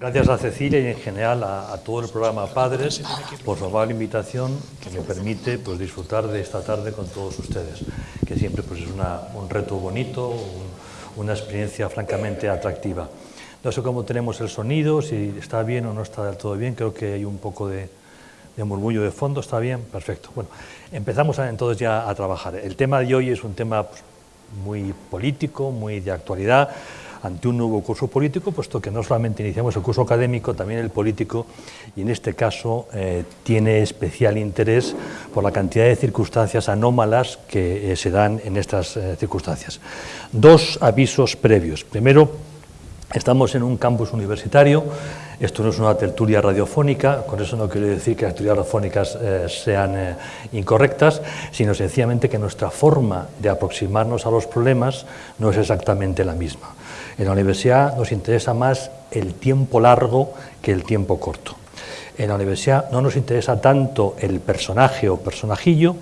Gracias a Cecilia y en general a, todo el programa Padres por su amable invitación que me permite pues, disfrutar de esta tarde con todos ustedes, que siempre pues, es un reto bonito, una experiencia francamente atractiva. No sé cómo tenemos el sonido, si está bien o no está del todo bien, creo que hay un poco de, murmullo de fondo, ¿está bien? Perfecto. Bueno, empezamos entonces ya a trabajar. El tema de hoy es un tema pues, muy político, muy de actualidad, ante un nuevo curso político, puesto que no solamente iniciamos el curso académico, también el político, y en este caso eh, tiene especial interés por la cantidad de circunstancias anómalas que eh, se dan en estas eh, circunstancias. Dos avisos previos. Primero, estamos en un campus universitario, esto no es una tertulia radiofónica, con eso no quiero decir que las tertulias radiofónicas sean incorrectas, sino sencillamente que nuestra forma de aproximarnos a los problemas no es exactamente la misma. En la universidad nos interesa más el tiempo largo que el tiempo corto. En la universidad no nos interesa tanto el personaje o personajillo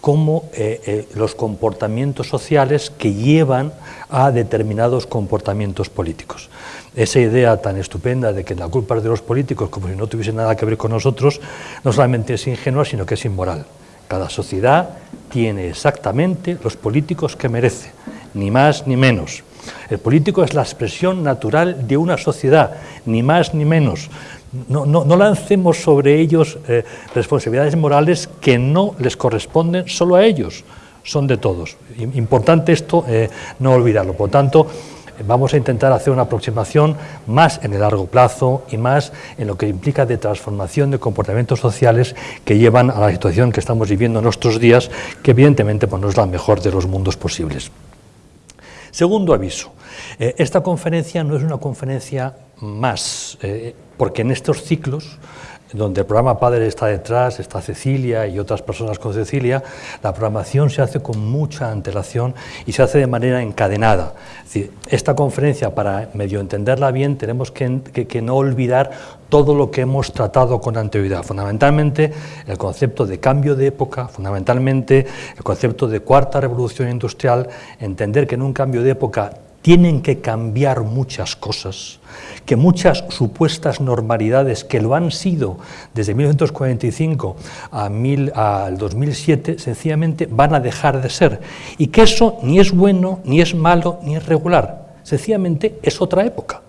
como eh, eh, los comportamientos sociales que llevan a determinados comportamientos políticos. Esa idea tan estupenda de que la culpa es de los políticos, como si no tuviese nada que ver con nosotros, no solamente es ingenua, sino que es inmoral. Cada sociedad tiene exactamente los políticos que merece, ni más ni menos. El político es la expresión natural de una sociedad, ni más ni menos. No, lancemos sobre ellos eh, responsabilidades morales que no les corresponden solo a ellos, son de todos. Importante esto, eh, no olvidarlo. Por tanto, vamos a intentar hacer una aproximación más en el largo plazo y más en lo que implica de transformación de comportamientos sociales que llevan a la situación que estamos viviendo en nuestros días, que evidentemente pues, no es la mejor de los mundos posibles. Segundo aviso, eh, esta conferencia no es una conferencia más, eh, porque en estos ciclos donde el programa Padre está detrás, está Cecilia y otras personas con Cecilia, la programación se hace con mucha antelación y se hace de manera encadenada. esta conferencia, para medio entenderla bien, tenemos que, que, no olvidar todo lo que hemos tratado con anterioridad. Fundamentalmente el concepto de cambio de época, fundamentalmente el concepto de cuarta revolución industrial, entender que en un cambio de época tienen que cambiar muchas cosas, que muchas supuestas normalidades que lo han sido desde 1945 a al 2007, sencillamente van a dejar de ser. Y que eso ni es bueno, ni es malo, ni es regular. Sencillamente es otra época.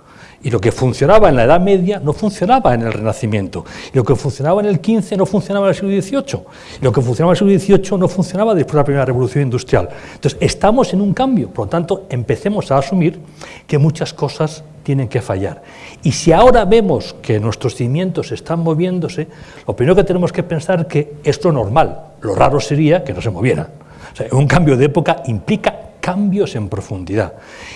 Y lo que funcionaba en la Edad Media no funcionaba en el Renacimiento. Y lo que funcionaba en el XV no funcionaba en el siglo XVIII. Y lo que funcionaba en el siglo XVIII no funcionaba después de la primera revolución industrial. Entonces, estamos en un cambio. Por lo tanto, empecemos a asumir que muchas cosas tienen que fallar. Y si ahora vemos que nuestros cimientos están moviéndose, lo primero que tenemos que pensar es que es normal. Lo raro sería que no se movieran. Un cambio de época implica cambios en profundidad.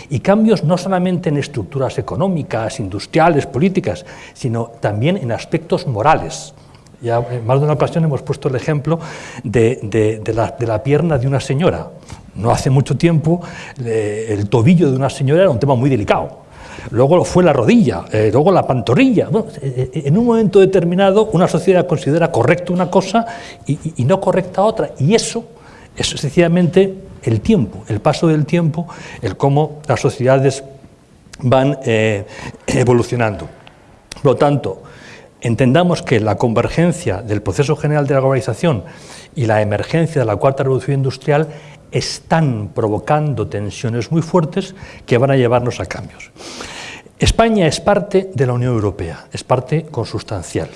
Y cambios no solamente en estructuras económicas, industriales, políticas, sino también en aspectos morales. Ya en más de una ocasión hemos puesto el ejemplo de, la, pierna de una señora. No hace mucho tiempo el tobillo de una señora era un tema muy delicado. Luego fue la rodilla, eh, luego la pantorrilla. Eh, eh, en un momento determinado una sociedad considera correcta una cosa y, no correcta otra. Y eso es sencillamente el tiempo, el paso del tiempo, el cómo las sociedades van evolucionando. Por lo tanto, entendamos que la convergencia del proceso general de la globalización y la emergencia de la cuarta revolución industrial están provocando tensiones muy fuertes que van a llevarnos a cambios. España es parte de la Unión Europea, es parte consustancial.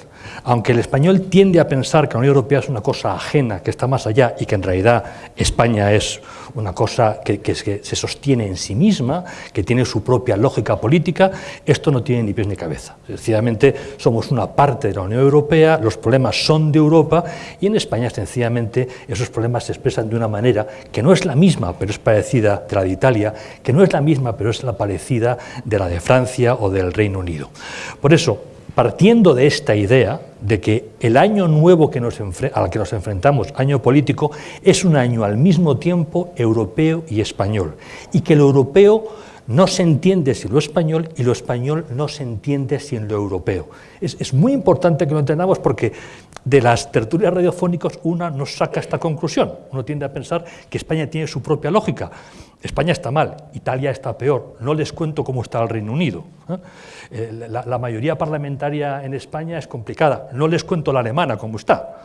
Aunque el español tiende a pensar que la Unión Europea es una cosa ajena, que está más allá y que en realidad España es una cosa que, se sostiene en sí misma, que tiene su propia lógica política, esto no tiene ni pies ni cabeza. Sencillamente somos una parte de la Unión Europea, los problemas son de Europa y en España sencillamente esos problemas se expresan de una manera que no es la misma, pero es parecida de la de Italia, que no es la misma, pero es la parecida de la de Francia o del Reino Unido. Por eso, partiendo de esta idea de que el año nuevo al que nos enfrentamos, año político, es un año al mismo tiempo europeo y español, y que el europeo no se entiende sin lo español y lo español no se entiende sin lo europeo. Es, muy importante que lo entendamos porque de las tertulias radiofónicas una nos saca esta conclusión. Uno tiende a pensar que España tiene su propia lógica. España está mal, Italia está peor. No les cuento cómo está el Reino Unido. ¿eh? Eh, la, mayoría parlamentaria en España es complicada. No les cuento la alemana cómo está.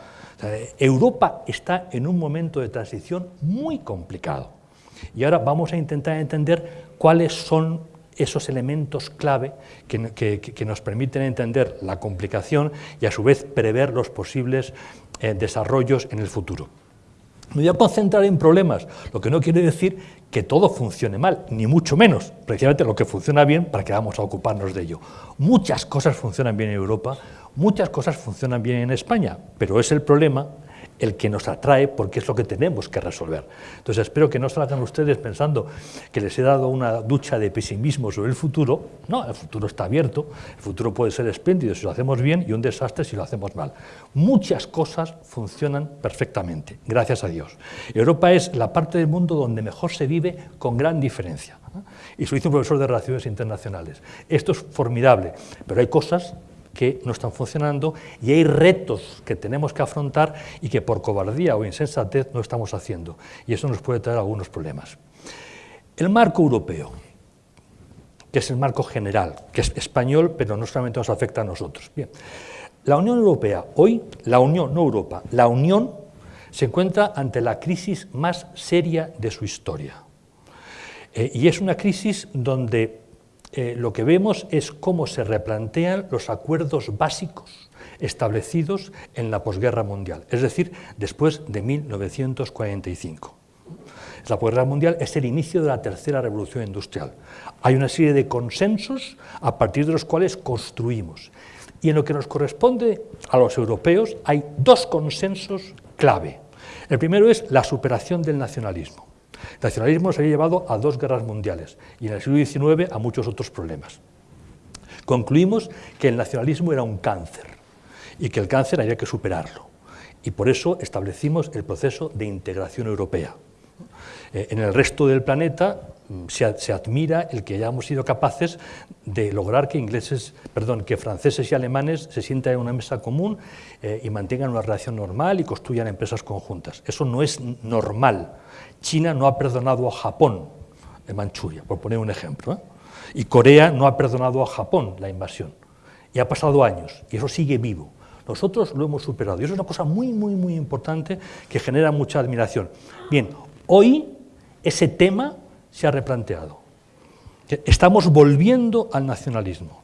Europa está en un momento de transición muy complicado. Y ahora vamos a intentar entender cuáles son esos elementos clave que, nos permiten entender la complicación y a su vez prever los posibles eh, desarrollos en el futuro. Me voy a concentrar en problemas, lo que no quiere decir que todo funcione mal, ni mucho menos, precisamente lo que funciona bien para que vamos a ocuparnos de ello. Muchas cosas funcionan bien en Europa, muchas cosas funcionan bien en España, pero es el problema el que nos atrae porque es lo que tenemos que resolver. Entonces espero que no salgan ustedes pensando que les he dado una ducha de pesimismo sobre el futuro. No, el futuro está abierto, el futuro puede ser espléndido si lo hacemos bien y un desastre si lo hacemos mal. Muchas cosas funcionan perfectamente, gracias a Dios. Europa es la parte del mundo donde mejor se vive con gran diferencia. Y soy un profesor de Relaciones Internacionales. Esto es formidable, pero hay cosas que no están funcionando y hay retos que tenemos que afrontar y que por cobardía o insensatez no estamos haciendo. Y eso nos puede traer algunos problemas. El marco europeo, que es el marco general, que es español, pero no solamente nos afecta a nosotros. Bien, la Unión Europea, hoy, la Unión, no Europa, la Unión se encuentra ante la crisis más seria de su historia. Eh, y es una crisis donde eh, lo que vemos es cómo se replantean los acuerdos básicos establecidos en la posguerra mundial, es decir, después de 1945. La posguerra mundial es el inicio de la tercera revolución industrial. Hay una serie de consensos a partir de los cuales construimos. Y en lo que nos corresponde a los europeos hay dos consensos clave. El primero es la superación del nacionalismo. El nacionalismo se había llevado a dos guerras mundiales y en el siglo XIX a muchos otros problemas. Concluimos que el nacionalismo era un cáncer y que el cáncer había que superarlo. Y por eso establecimos el proceso de integración europea. Eh, en el resto del planeta mm, se, admira el que hayamos sido capaces de lograr que ingleses, perdón, que franceses y alemanes se sientan en una mesa común eh, y mantengan una relación normal y construyan empresas conjuntas. Eso no es normal. China no ha perdonado a Japón en Manchuria, por poner un ejemplo. ¿eh? Y Corea no ha perdonado a Japón la invasión. Y ha pasado años, y eso sigue vivo. Nosotros lo hemos superado. Y eso es una cosa muy, muy, muy importante que genera mucha admiración. Bien, hoy ese tema se ha replanteado. Estamos volviendo al nacionalismo.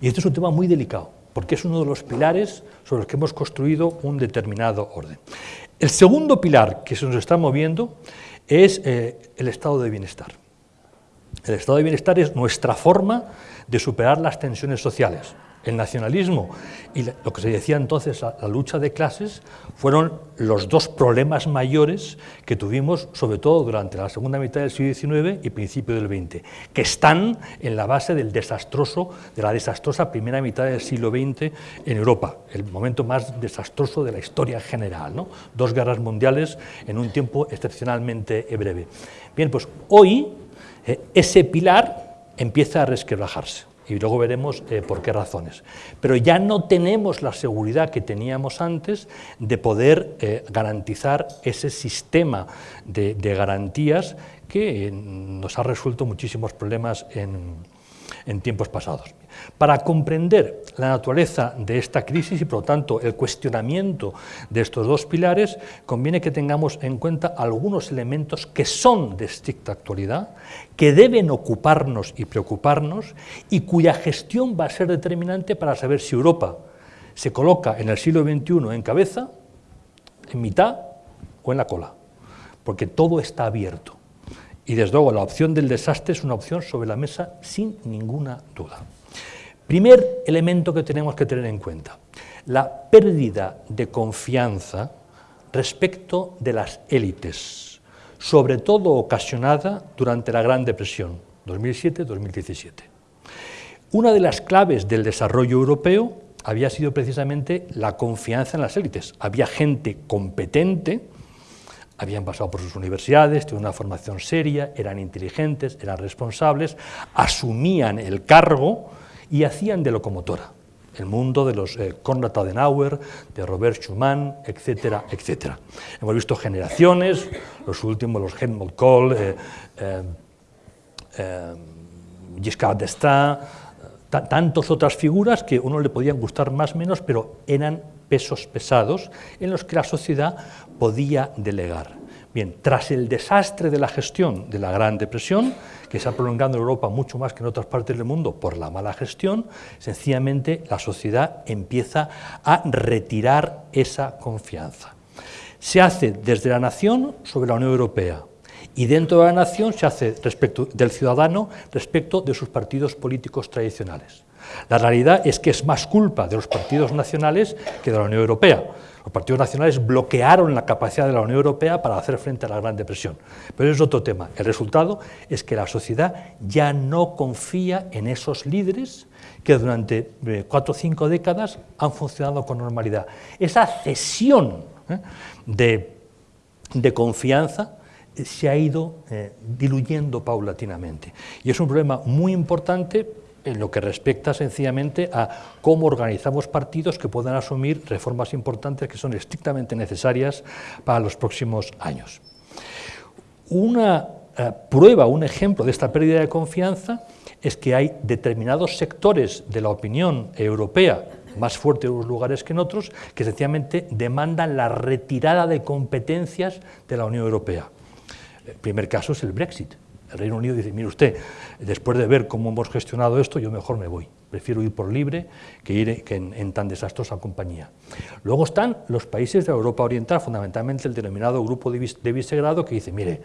Y este es un tema muy delicado, porque es uno de los pilares sobre los que hemos construido un determinado orden. El segundo pilar que se nos está moviendo es eh, el estado de bienestar. El estado de bienestar es nuestra forma de superar las tensiones sociales el nacionalismo y lo que se decía entonces la, lucha de clases fueron los dos problemas mayores que tuvimos, sobre todo durante la segunda mitad del siglo XIX y principio del XX, que están en la base del desastroso, de la desastrosa primera mitad del siglo XX en Europa, el momento más desastroso de la historia general, dos guerras mundiales en un tiempo excepcionalmente breve. Bien, pues hoy eh, ese pilar empieza a resquebrajarse y luego veremos eh, por qué razones. Pero ya no tenemos la seguridad que teníamos antes de poder eh, garantizar ese sistema de, de garantías que eh, nos ha resuelto muchísimos problemas en, en tiempos pasados. Para comprender la naturaleza de esta crisis y, por lo tanto, el cuestionamiento de estos dos pilares, conviene que tengamos en cuenta algunos elementos que son de estricta actualidad, que deben ocuparnos y preocuparnos y cuya gestión va a ser determinante para saber si Europa se coloca en el siglo XXI en cabeza, en mitad o en la cola, porque todo está abierto. Y desde luego la opción del desastre es una opción sobre la mesa sin ninguna duda. Primer elemento que tenemos que tener en cuenta, la pérdida de confianza respecto de las élites, sobre todo ocasionada durante la Gran Depresión, 2007-2017. Una de las claves del desarrollo europeo había sido precisamente la confianza en las élites. Había gente competente habían pasado por sus universidades, tenían una formación seria, eran inteligentes, eran responsables, asumían el cargo y hacían de locomotora el mundo de los eh, Konrad Adenauer, de Robert Schumann, etcétera, etcétera. Hemos visto generaciones, los últimos, los Helmut Kohl, eh, eh, eh Giscard d'Estaing, tantas otras figuras que uno le podían gustar más o menos, pero eran pesos pesados en los que la sociedad podía delegar. Bien, tras el desastre de la gestión de la Gran Depresión, que se ha prolongado en Europa mucho más que en otras partes del mundo por la mala gestión, sencillamente la sociedad empieza a retirar esa confianza. Se hace desde la nación sobre la Unión Europea y dentro de la nación se hace respecto del ciudadano respecto de sus partidos políticos tradicionales. La realidad es que es más culpa de los partidos nacionales que de la Unión Europea. Los partidos nacionales bloquearon la capacidad de la Unión Europea para hacer frente a la Gran Depresión. Pero es otro tema. El resultado es que la sociedad ya no confía en esos líderes que durante eh, cuatro o cinco décadas han funcionado con normalidad. Esa cesión ¿eh? de, confianza eh, se ha ido diluyendo paulatinamente. Y es un problema muy importante en lo que respecta sencillamente a cómo organizamos partidos que puedan asumir reformas importantes que son estrictamente necesarias para los próximos años. Una eh, prueba, un ejemplo de esta pérdida de confianza es que hay determinados sectores de la opinión europea más fuertes en unos lugares que en otros, que sencillamente demandan la retirada de competencias de la Unión Europea. El primer caso es el Brexit. El Reino Unido dice, mire usted, después de ver cómo hemos gestionado esto, yo mejor me voy. Prefiero ir por libre que ir en, tan desastrosa compañía. Luego están los países de Europa Oriental, fundamentalmente el denominado Grupo de Visegrado, que dice, mire,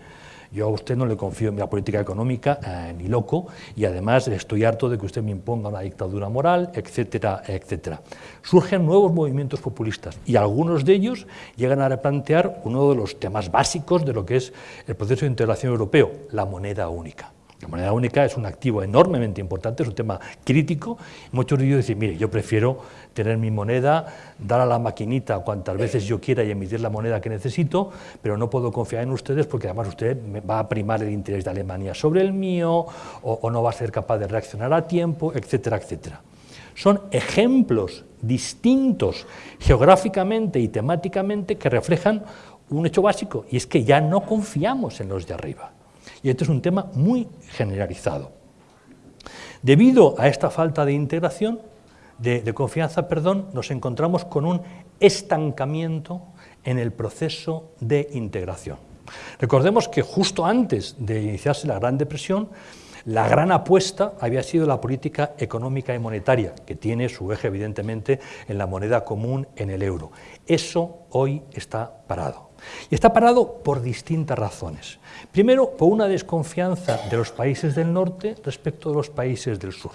yo a usted no le confío en la política económica eh, ni loco y además estoy harto de que usted me imponga una dictadura moral, etcétera, etcétera. Surgen nuevos movimientos populistas y algunos de ellos llegan a replantear uno de los temas básicos de lo que es el proceso de integración europeo, la moneda única. La moneda única es un activo enormemente importante, es un tema crítico. Muchos de ellos dicen, mire, yo prefiero tener mi moneda, dar a la maquinita cuantas veces yo quiera y emitir la moneda que necesito, pero no puedo confiar en ustedes porque además usted va a primar el interés de Alemania sobre el mío o, o no va a ser capaz de reaccionar a tiempo, etcétera, etcétera. Son ejemplos distintos geográficamente y temáticamente que reflejan un hecho básico, y es que ya no confiamos en los de arriba. Y este es un tema muy generalizado. Debido a esta falta de integración, de, confianza, perdón, nos encontramos con un estancamiento en el proceso de integración. Recordemos que justo antes de iniciarse la Gran Depresión, la gran apuesta había sido la política económica y monetaria, que tiene su eje evidentemente en la moneda común, en el euro. Eso hoy está parado. Y está parado por distintas razones. Primero, por una desconfianza de los países del norte respecto de los países del sur.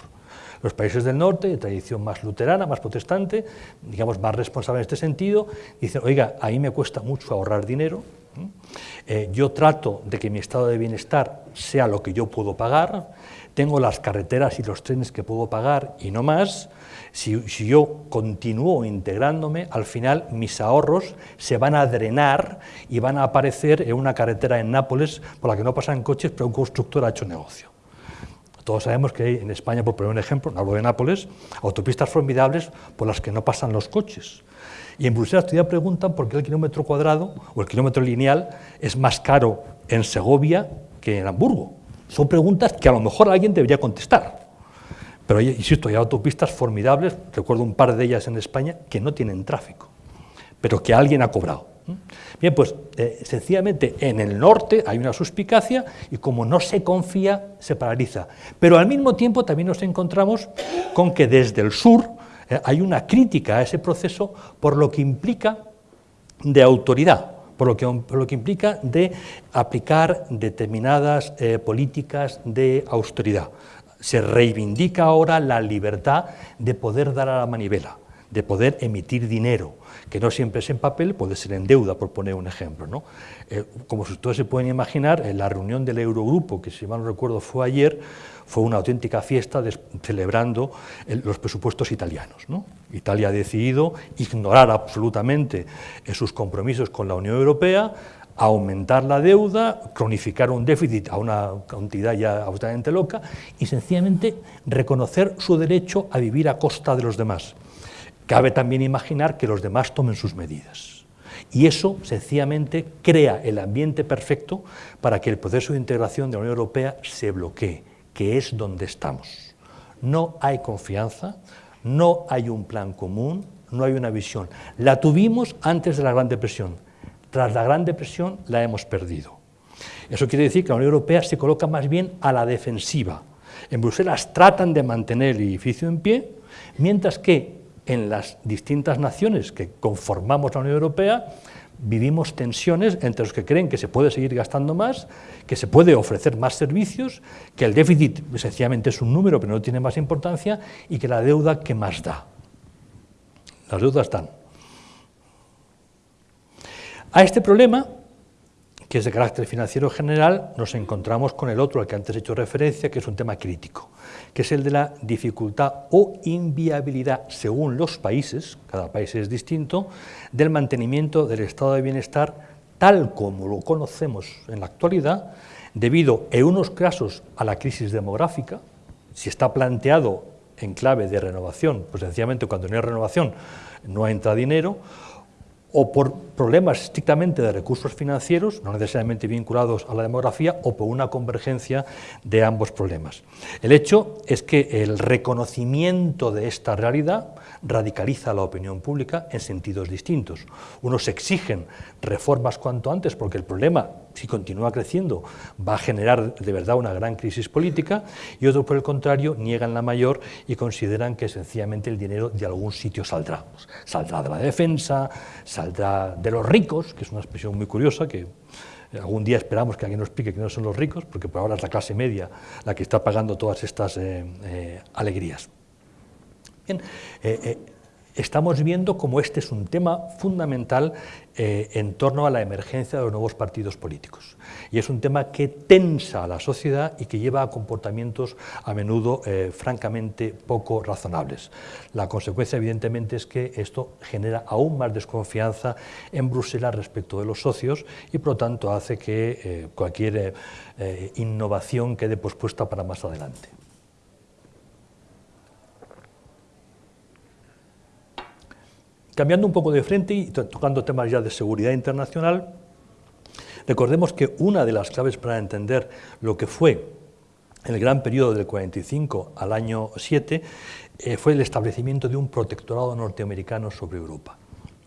Los países del norte, de tradición más luterana, más protestante, digamos más responsable en este sentido, dicen, oiga, ahí me cuesta mucho ahorrar dinero, eh, yo trato de que mi estado de bienestar sea lo que yo puedo pagar, tengo las carreteras y los trenes que puedo pagar y no más, si, yo continúo integrándome, al final mis ahorros se van a drenar y van a aparecer en una carretera en Nápoles por la que no pasan coches, pero un constructor ha hecho negocio. Todos sabemos que hay en España, por poner un ejemplo, no hablo de Nápoles, autopistas formidables por las que no pasan los coches. Y en Bruselas todavía preguntan por qué el kilómetro cuadrado o el kilómetro lineal es más caro en Segovia que en Hamburgo. Son preguntas que a lo mejor alguien debería contestar. Pero, insisto, hay autopistas formidables, recuerdo un par de ellas en España, que no tienen tráfico, pero que alguien ha cobrado. Bien, pues eh, sencillamente en el norte hay una suspicacia y como no se confía, se paraliza. Pero al mismo tiempo también nos encontramos con que desde el sur eh, hay una crítica a ese proceso por lo que implica de autoridad, por lo que, implica de aplicar determinadas eh, políticas de austeridad. Se reivindica ahora la libertad de poder dar a la manivela, de poder emitir dinero, que no siempre es en papel, puede ser en deuda, por poner un ejemplo. ¿no? Eh, como ustedes se pueden imaginar, en la reunión del Eurogrupo, que si mal no recuerdo fue ayer, fue una auténtica fiesta celebrando los presupuestos italianos. ¿no? Italia ha decidido ignorar absolutamente sus compromisos con la Unión Europea, aumentar la deuda, cronificar un déficit a una cantidad ya absolutamente loca y sencillamente reconocer su derecho a vivir a costa de los demás. Cabe también imaginar que los demás tomen sus medidas. Y eso sencillamente crea el ambiente perfecto para que el proceso de integración de la Unión Europea se bloquee, que es donde estamos. No hay confianza, no hay un plan común, no hay una visión. La tuvimos antes de la Gran Depresión, tras la Gran Depresión la hemos perdido. Eso quiere decir que la Unión Europea se coloca más bien a la defensiva. En Bruselas tratan de mantener el edificio en pie, mientras que en las distintas naciones que conformamos la Unión Europea vivimos tensiones entre los que creen que se puede seguir gastando más, que se puede ofrecer más servicios, que el déficit sencillamente es un número pero no tiene más importancia y que la deuda que más da. Las deudas están. A este problema, que es de carácter financiero general, nos encontramos con el otro al que antes he hecho referencia, que es un tema crítico, que es el de la dificultad o inviabilidad, según los países, cada país es distinto, del mantenimiento del estado de bienestar tal como lo conocemos en la actualidad, debido en unos casos a la crisis demográfica, si está planteado en clave de renovación, pues sencillamente cuando no hay renovación no entra dinero, o por problemas estrictamente de recursos financieros, no necesariamente vinculados a la demografía, o por una convergencia de ambos problemas. El hecho es que el reconocimiento de esta realidad radicaliza la opinión pública en sentidos distintos. Unos exigen reformas cuanto antes porque el problema, si continúa creciendo, va a generar de verdad una gran crisis política y otros, por el contrario, niegan la mayor y consideran que sencillamente el dinero de algún sitio saldrá. Saldrá de la defensa, saldrá de los ricos, que es una expresión muy curiosa que algún día esperamos que alguien nos explique que no son los ricos, porque por ahora es la clase media la que está pagando todas estas eh, eh, alegrías. Bien, eh, eh, estamos viendo cómo este es un tema fundamental eh, en torno a la emergencia de los nuevos partidos políticos. Y es un tema que tensa a la sociedad y que lleva a comportamientos a menudo francamente poco razonables. La consecuencia, evidentemente, es que esto genera aún más desconfianza en Bruselas respecto de los socios y, por lo tanto, hace que cualquier innovación quede pospuesta para más adelante. Cambiando un poco de frente y tocando temas ya de seguridad internacional, recordemos que una de las claves para entender lo que fue el gran periodo del 45 al año 7 eh, fue el establecimiento de un protectorado norteamericano sobre Europa.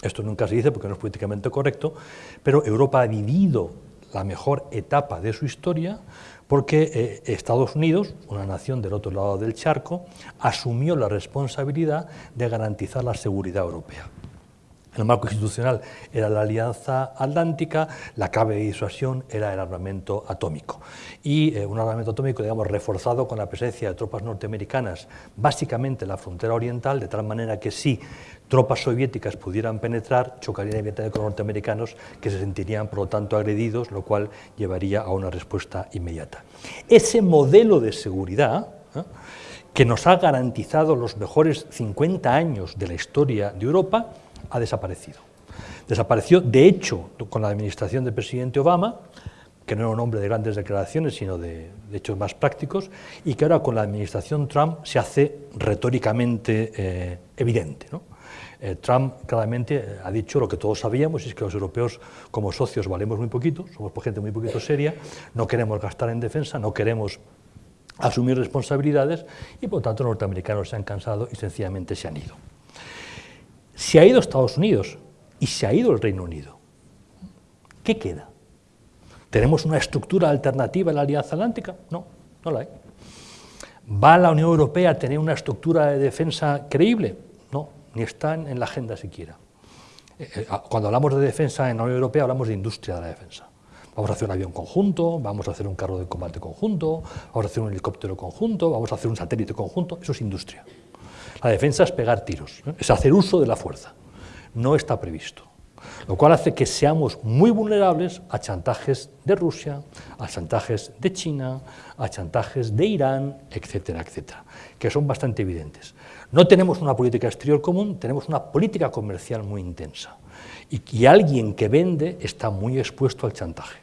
Esto nunca se dice porque no es políticamente correcto, pero Europa ha vivido la mejor etapa de su historia porque eh, Estados Unidos, una nación del otro lado del charco, asumió la responsabilidad de garantizar la seguridad europea. El marco institucional era la Alianza Atlántica, la clave de disuasión era el armamento atómico. Y eh, un armamento atómico, digamos, reforzado con la presencia de tropas norteamericanas, básicamente en la frontera oriental, de tal manera que si tropas soviéticas pudieran penetrar, chocarían evidentemente con norteamericanos que se sentirían, por lo tanto, agredidos, lo cual llevaría a una respuesta inmediata. Ese modelo de seguridad, ¿eh? que nos ha garantizado los mejores 50 años de la historia de Europa, ha desaparecido. Desapareció, de hecho, con la administración del presidente Obama, que no era un hombre de grandes declaraciones, sino de, hechos más prácticos, y que ahora con la administración Trump se hace retóricamente eh, evidente. Eh, Trump claramente eh, ha dicho lo que todos sabíamos, es que los europeos como socios valemos muy poquito, somos gente muy poquito seria, no queremos gastar en defensa, no queremos asumir responsabilidades, y por tanto los norteamericanos se han cansado y sencillamente se han ido. Se ha ido Estados Unidos y se ha ido el Reino Unido. ¿Qué queda? ¿Tenemos una estructura alternativa en la Alianza Atlántica? No, no la hay. ¿Va la Unión Europea a tener una estructura de defensa creíble? No, ni está en la agenda siquiera. Eh, eh, cuando hablamos de defensa en la Unión Europea hablamos de industria de la defensa. Vamos a hacer un avión conjunto, vamos a hacer un carro de combate conjunto, vamos a hacer un helicóptero conjunto, vamos a hacer un satélite conjunto, eso es industria. La defensa es pegar tiros, es hacer uso de la fuerza. No está previsto. Lo cual hace que seamos muy vulnerables a chantajes de Rusia, a chantajes de China, a chantajes de Irán, etcétera, etcétera, que son bastante evidentes. No tenemos una política exterior común, tenemos una política comercial muy intensa. y, alguien que vende está muy expuesto al chantaje.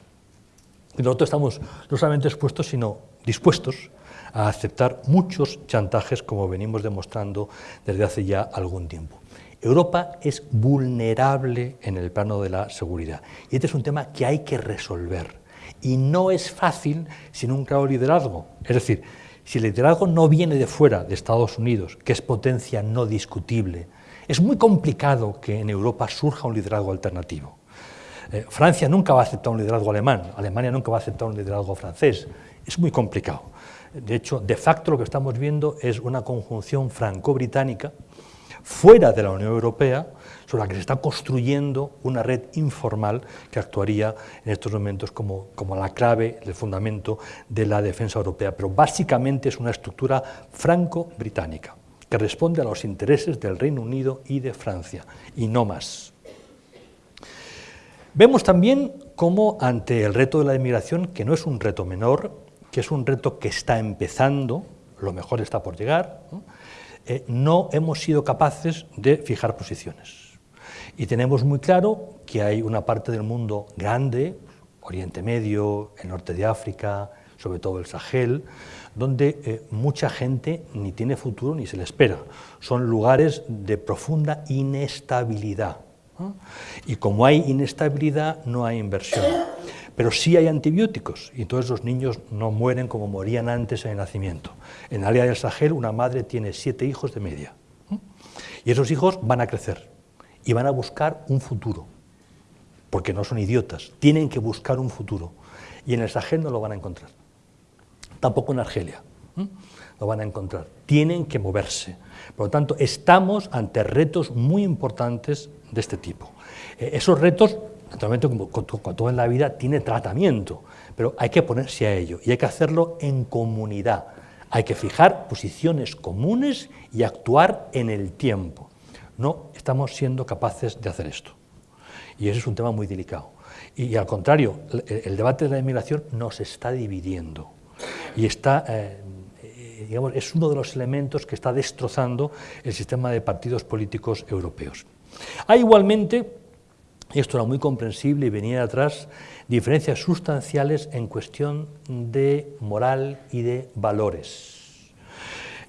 Y nosotros estamos no solamente expuestos, sino dispuestos a aceptar muchos chantajes, como venimos demostrando desde hace ya algún tiempo. Europa es vulnerable en el plano de la seguridad y este es un tema que hay que resolver y no es fácil sin un claro liderazgo. Es decir, si el liderazgo no viene de fuera, de Estados Unidos, que es potencia no discutible, es muy complicado que en Europa surja un liderazgo alternativo. Eh, Francia nunca va a aceptar un liderazgo alemán, Alemania nunca va a aceptar un liderazgo francés, es muy complicado. De hecho, de facto lo que estamos viendo es una conjunción franco-británica fuera de la Unión Europea, sobre la que se está construyendo una red informal que actuaría en estos momentos como, la clave, el fundamento de la defensa europea. Pero básicamente es una estructura franco-británica que responde a los intereses del Reino Unido y de Francia, y no más. Vemos también cómo ante el reto de la inmigración, que no es un reto menor, que es un reto que está empezando, lo mejor está por llegar, ¿no? Eh, no hemos sido capaces de fijar posiciones. Y tenemos muy claro que hay una parte del mundo grande, Oriente Medio, el norte de África, sobre todo el Sahel, donde eh, mucha gente ni tiene futuro ni se le espera. Son lugares de profunda inestabilidad. Y como hay inestabilidad, no hay inversión. Pero sí hay antibióticos y entonces los niños no mueren como morían antes en el nacimiento. En el área del Sahel una madre tiene siete hijos de media y esos hijos van a crecer y van a buscar un futuro, porque no son idiotas, tienen que buscar un futuro y en el Sahel no lo van a encontrar, tampoco en Argelia lo van a encontrar, tienen que moverse. Por lo tanto, estamos ante retos muy importantes de este tipo. Eh, esos retos naturalmente como, todo en la vida tiene tratamiento, pero hay que ponerse a ello y hay que hacerlo en comunidad. Hay que fijar posiciones comunes y actuar en el tiempo. No estamos siendo capaces de hacer esto. Y ese es un tema muy delicado. Y, al contrario, el, debate de la inmigración nos está dividiendo. Y está, eh, eh, digamos, es uno de los elementos que está destrozando el sistema de partidos políticos europeos. Hay igualmente esto era muy comprensible y venía atrás diferencias sustanciales en cuestión de moral y de valores.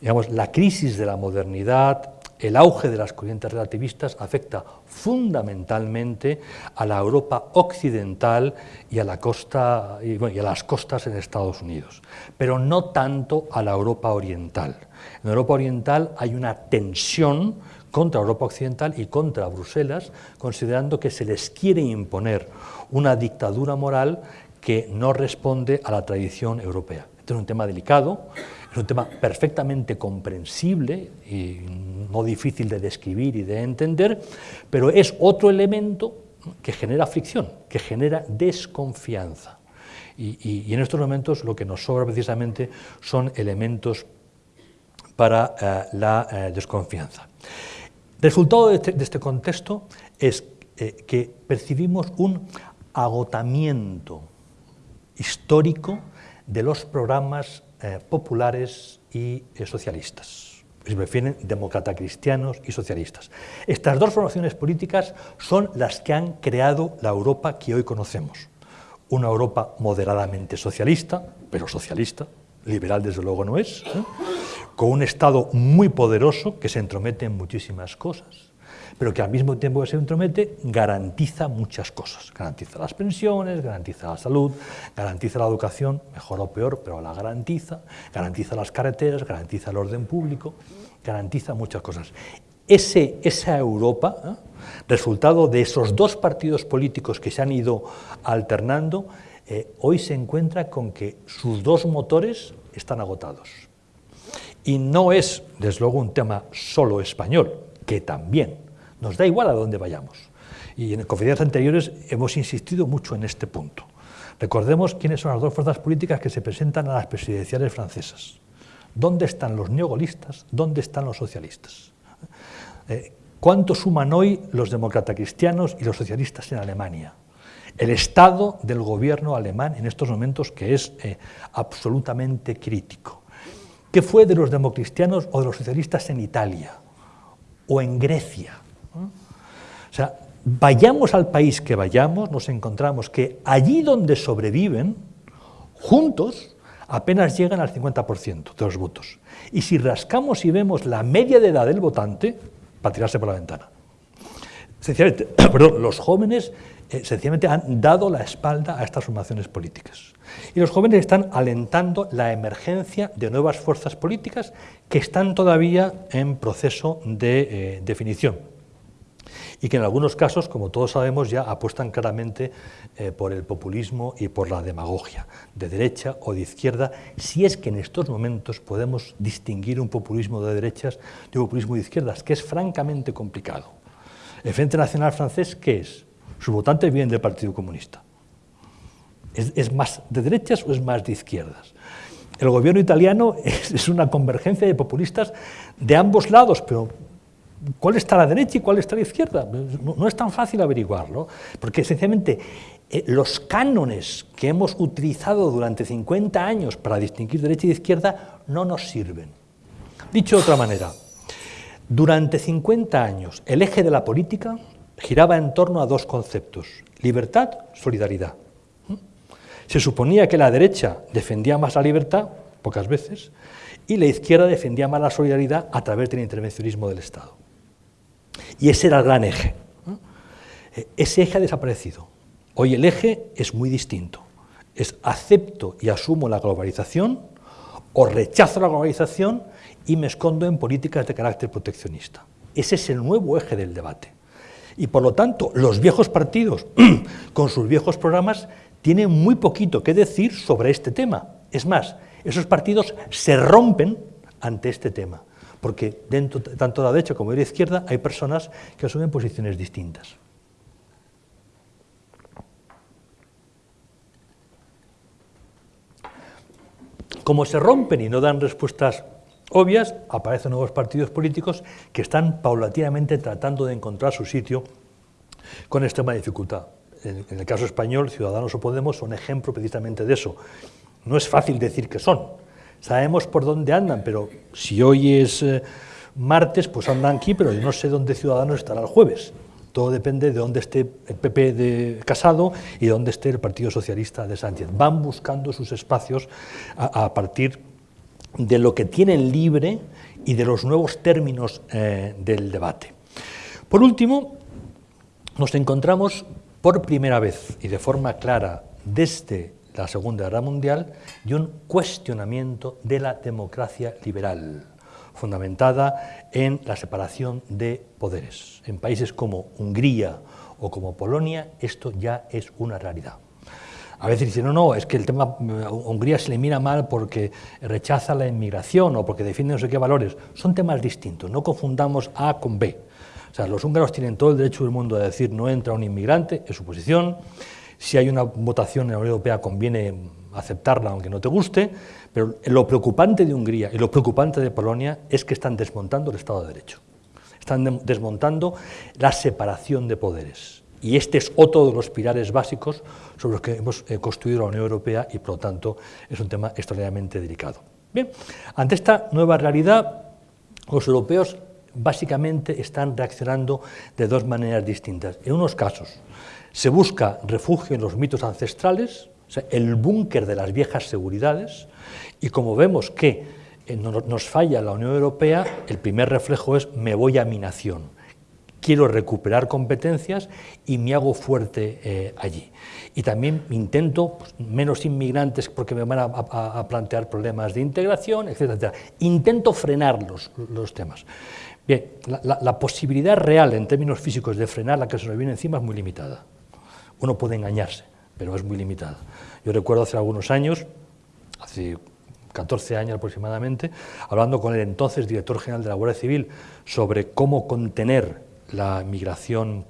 Digamos, la crisis de la modernidad, el auge de las corrientes relativistas afecta fundamentalmente a la Europa occidental y a, la costa, y, y a las costas en Estados Unidos, pero no tanto a la Europa oriental. En Europa oriental hay una tensión contra Europa Occidental y contra Bruselas, considerando que se les quiere imponer una dictadura moral que no responde a la tradición europea. Este es un tema delicado, es un tema perfectamente comprensible y no difícil de describir y de entender, pero es otro elemento que genera fricción, que genera desconfianza. Y, en estos momentos lo que nos sobra precisamente son elementos para eh, la eh, desconfianza. Resultado este, de este, contexto es eh, que percibimos un agotamiento histórico de los programas eh, populares y eh, socialistas. Se refieren demócratas cristianos y socialistas. Estas dos formaciones políticas son las que han creado la Europa que hoy conocemos. Una Europa moderadamente socialista, pero socialista, liberal desde luego no es, con un Estado muy poderoso que se entromete en muchísimas cosas, pero que al mismo tiempo que se entromete garantiza muchas cosas. Garantiza las pensiones, garantiza la salud, garantiza la educación, mejor o peor, pero la garantiza, garantiza las carreteras, garantiza el orden público, garantiza muchas cosas. Esa Europa, ¿eh? resultado de esos dos partidos políticos que se han ido alternando, eh, hoy se encuentra con que sus dos motores están agotados. Y no es, desde luego, un tema solo español, que también nos da igual a dónde vayamos. Y en conferencias anteriores hemos insistido mucho en este punto. Recordemos quiénes son las dos fuerzas políticas que se presentan a las presidenciales francesas. ¿Dónde están los neogolistas? ¿Dónde están los socialistas? Eh, ¿Cuánto suman hoy los demócratas cristianos y los socialistas en Alemania? el estado del gobierno alemán en estos momentos que es eh, absolutamente crítico. ¿Qué fue de los democristianos o de los socialistas en Italia o en Grecia? O sea, vayamos al país que vayamos, nos encontramos que allí donde sobreviven, juntos, apenas llegan al 50% de los votos. Y si rascamos y vemos la media de edad del votante, para tirarse por la ventana. Sencillamente, perdón, los jóvenes eh, sencillamente han dado la espalda a estas formaciones políticas. Y los jóvenes están alentando la emergencia de nuevas fuerzas políticas que están todavía en proceso de eh, definición y que en algunos casos, como todos sabemos, ya apuestan claramente eh, por el populismo y por la demagogia, de derecha o de izquierda, si es que en estos momentos podemos distinguir un populismo de derechas de un populismo de izquierdas, que es francamente complicado. El Frente Nacional francés, ¿qué es? Sus votantes vienen del Partido Comunista. ¿Es, más de derechas o es más de izquierdas? El gobierno italiano es, una convergencia de populistas de ambos lados, pero ¿cuál está a la derecha y cuál está a la izquierda? No, es tan fácil averiguarlo, porque esencialmente eh, los cánones que hemos utilizado durante 50 años para distinguir derecha y izquierda no nos sirven. Dicho de otra manera, durante 50 años el eje de la política giraba en torno a dos conceptos, libertad, solidaridad. Se suponía que la derecha defendía más la libertad, pocas veces, y la izquierda defendía más la solidaridad a través del intervencionismo del Estado. Y ese era el gran eje. E, ese eje ha desaparecido. Hoy el eje es muy distinto. Es acepto y asumo la globalización o rechazo la globalización y me escondo en políticas de carácter proteccionista. Ese es el nuevo eje del debate. Y por lo tanto, los viejos partidos, con sus viejos programas, tienen muy poquito que decir sobre este tema. Es más, esos partidos se rompen ante este tema, porque dentro, tanto de la derecha como de la izquierda hay personas que asumen posiciones distintas. Como se rompen y no dan respuestas obvias, aparecen nuevos partidos políticos que están paulatinamente tratando de encontrar su sitio con extrema dificultad. En, el caso español, Ciudadanos o Podemos son ejemplo precisamente de eso. No es fácil decir que son. Sabemos por dónde andan, pero si hoy es eh, martes, pues andan aquí, pero yo no sé dónde Ciudadanos estará el jueves. Todo depende de dónde esté el PP de Casado y de dónde esté el Partido Socialista de Sánchez. Van buscando sus espacios a partir de lo que tienen libre y de los nuevos términos eh, del debate. Por último, nos encontramos por primera vez y de forma clara desde la Segunda Guerra Mundial de un cuestionamiento de la democracia liberal, fundamentada en la separación de poderes. En países como Hungría o como Polonia esto ya es una realidad. A veces dicen, no, no, es que el tema a Hungría se le mira mal porque rechaza la inmigración o porque defiende no sé qué valores. Son temas distintos, no confundamos A con B. Sea, los húngaros tienen todo el derecho del mundo a decir no entra un inmigrante, es su posición. Si hay una votación en la Unión Europea conviene aceptarla aunque no te guste, pero lo preocupante de Hungría y lo preocupante de Polonia es que están desmontando el Estado de Derecho. Están desmontando la separación de poderes. Y este es otro de los pilares básicos sobre los que hemos eh, construido la Unión Europea y, por lo tanto, es un tema extraordinariamente delicado. Bien, ante esta nueva realidad, los europeos básicamente están reaccionando de dos maneras distintas. En unos casos se busca refugio en los mitos ancestrales, o sea, el búnker de las viejas seguridades, y como vemos que eh, nos falla la Unión Europea, el primer reflejo es me voy a mi nación quiero recuperar competencias y me hago fuerte eh, allí. Y también intento pues, menos inmigrantes porque me van a, plantear problemas de integración, etcétera, Intento frenar los, los temas. Bien, la, posibilidad real en términos físicos de frenar la que se nos viene encima es muy limitada. Uno puede engañarse, pero es muy limitada. Yo recuerdo hace algunos años, hace 14 años aproximadamente, hablando con el entonces director general de la Guardia Civil sobre cómo contener la migración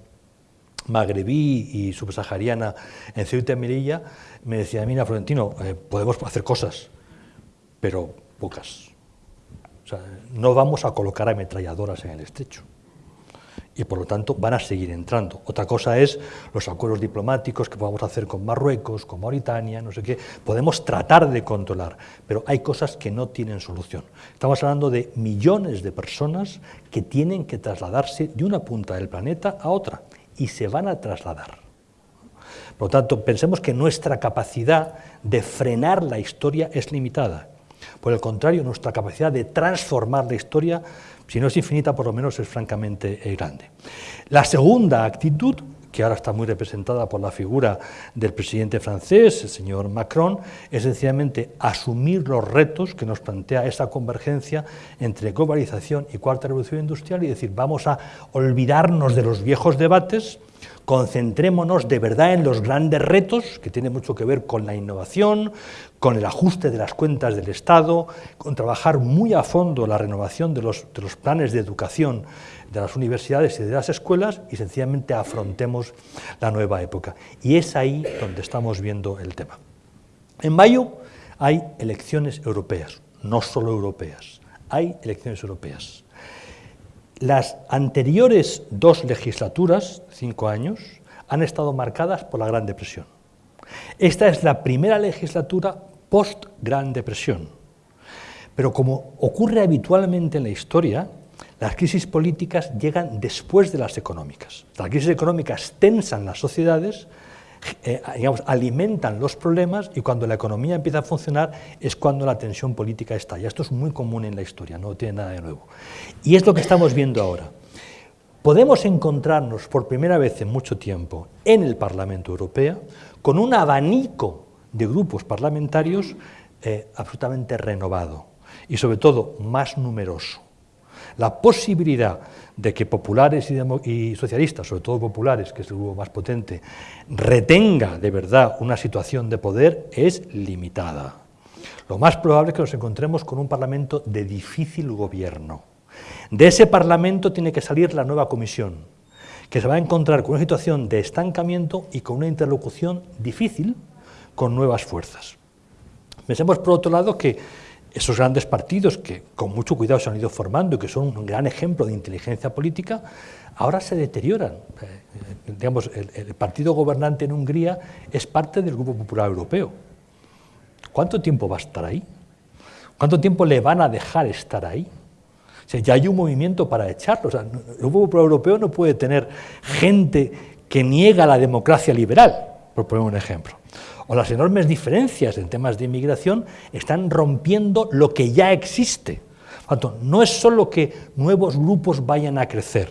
magrebí y subsahariana en Ceuta y Melilla, me decía, mira, Florentino, eh, podemos hacer cosas, pero pocas. No vamos a colocar ametralladoras en el estrecho y por lo tanto van a seguir entrando. Otra cosa es los acuerdos diplomáticos que podamos hacer con Marruecos, con Mauritania, no sé qué, podemos tratar de controlar, pero hay cosas que no tienen solución. Estamos hablando de millones de personas que tienen que trasladarse de una punta del planeta a otra y se van a trasladar. Por lo tanto, pensemos que nuestra capacidad de frenar la historia es limitada. Por el contrario, nuestra capacidad de transformar la historia, si no es infinita, por lo menos es francamente eh, grande. La segunda actitud que ahora está muy representada por la figura del presidente francés, el señor Macron, es sencillamente asumir los retos que nos plantea esa convergencia entre globalización y cuarta revolución industrial y decir, vamos a olvidarnos de los viejos debates, concentrémonos de verdad en los grandes retos, que tienen mucho que ver con la innovación, con el ajuste de las cuentas del Estado, con trabajar muy a fondo la renovación de los, de los planes de educación de las universidades y de las escuelas y sencillamente afrontemos la nueva época. Y es ahí donde estamos viendo el tema. En mayo hay elecciones europeas, no solo europeas, hay elecciones europeas. Las anteriores dos legislaturas, cinco años, han estado marcadas por la Gran Depresión. Esta es la primera legislatura post-Gran Depresión. Pero como ocurre habitualmente en la historia, las crisis políticas llegan después de las económicas. Las crisis económicas tensan las sociedades, eh, digamos, alimentan los problemas y cuando la economía empieza a funcionar es cuando la tensión política estalla. Esto es muy común en la historia, no tiene nada de nuevo. Y es lo que estamos viendo ahora. Podemos encontrarnos por primera vez en mucho tiempo en el Parlamento Europeo con un abanico de grupos parlamentarios eh, absolutamente renovado y sobre todo más numeroso. La posibilidad de que populares y, socialistas, sobre todo populares, que es el grupo más potente, retenga de verdad una situación de poder es limitada. Lo más probable es que nos encontremos con un Parlamento de difícil gobierno. De ese Parlamento tiene que salir la nueva Comisión, que se va a encontrar con una situación de estancamiento y con una interlocución difícil con nuevas fuerzas. Pensemos, por otro lado, que esos grandes partidos que con mucho cuidado se han ido formando y que son un gran ejemplo de inteligencia política, ahora se deterioran. Eh, digamos, el, partido gobernante en Hungría es parte del Grupo Popular Europeo. ¿Cuánto tiempo va a estar ahí? ¿Cuánto tiempo le van a dejar estar ahí? Ya hay un movimiento para echarlo. el Grupo Popular Europeo no puede tener gente que niega la democracia liberal, por poner un ejemplo o las enormes diferencias en temas de inmigración están rompiendo lo que ya existe. no es solo que nuevos grupos vayan a crecer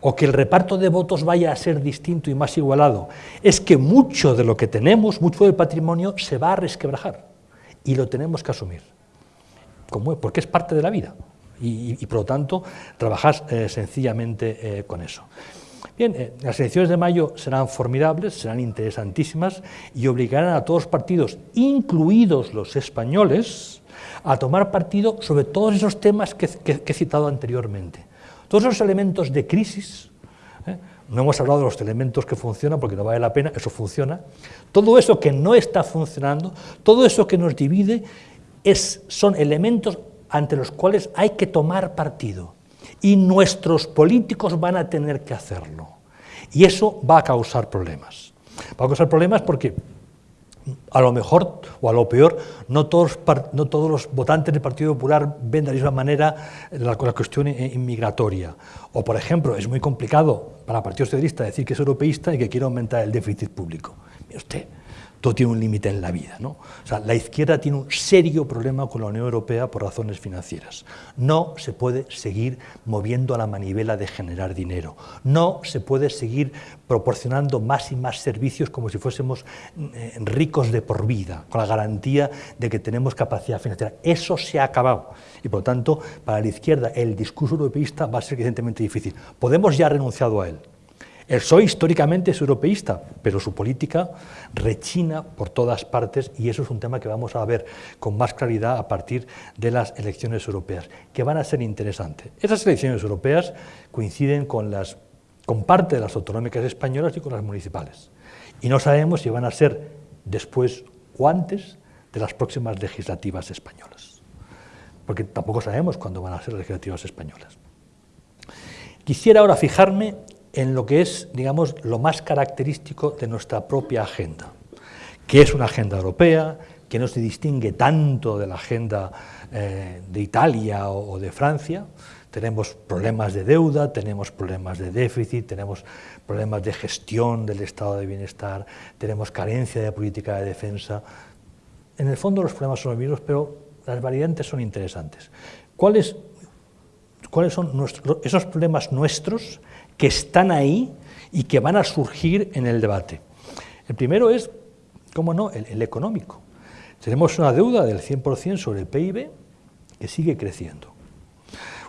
o que el reparto de votos vaya a ser distinto y más igualado, es que mucho de lo que tenemos, mucho del patrimonio, se va a resquebrajar y lo tenemos que asumir, porque es parte de la vida y, por lo tanto trabajar eh, sencillamente eh, con eso. Bien, eh, las elecciones de mayo serán formidables, serán interesantísimas y obligarán a todos los partidos, incluidos los españoles, a tomar partido sobre todos esos temas que, he citado anteriormente. Todos esos elementos de crisis, ¿eh? no hemos hablado de los elementos que funcionan porque no vale la pena, eso funciona, todo eso que no está funcionando, todo eso que nos divide, son elementos ante los cuales hay que tomar partido y nuestros políticos van a tener que hacerlo. Y eso va a causar problemas. Va a causar problemas porque a lo mejor o a lo peor no todos, no todos los votantes del Partido Popular ven de la misma manera la, la cuestión inmigratoria. O, por ejemplo, es muy complicado para el Partido Socialista decir que es europeísta y que quiere aumentar el déficit público. Mire usted, todo tiene un límite en la vida. ¿no? O sea, la izquierda tiene un serio problema con la Unión Europea por razones financieras. No se puede seguir moviendo a la manivela de generar dinero. No se puede seguir proporcionando más y más servicios como si fuésemos eh, ricos de por vida, con la garantía de que tenemos capacidad financiera. Eso se ha acabado. Y por lo tanto, para la izquierda, el discurso europeísta va a ser evidentemente difícil. Podemos ya renunciado a él. El PSOE históricamente es europeísta, pero su política rechina por todas partes y eso es un tema que vamos a ver con más claridad a partir de las elecciones europeas, que van a ser interesantes. Esas elecciones europeas coinciden con, las, con parte de las autonómicas españolas y con las municipales. Y no sabemos si van a ser después o antes de las próximas legislativas españolas, porque tampoco sabemos cuándo van a ser legislativas españolas. Quisiera ahora fijarme en lo que es, digamos, lo más característico de nuestra propia agenda, que es una agenda europea, que no se distingue tanto de la agenda eh, de Italia o, de Francia. Tenemos problemas de deuda, tenemos problemas de déficit, tenemos problemas de gestión del estado de bienestar, tenemos carencia de política de defensa. En el fondo los problemas son los mismos, pero las variantes son interesantes. ¿Cuáles, cuáles son esos problemas nuestros que están ahí y que van a surgir en el debate? El primero es, cómo no, el, económico. Tenemos una deuda del 100% sobre el PIB que sigue creciendo.